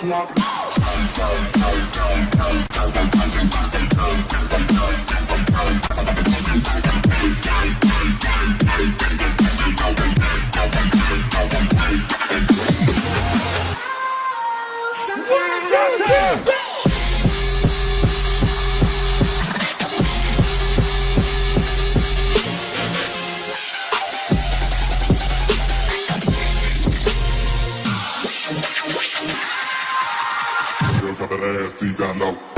smoke. I deep down low.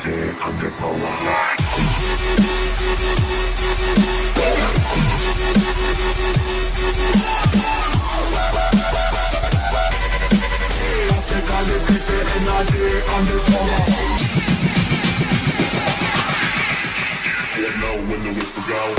Under Underpower. energy don't know when the whistle go?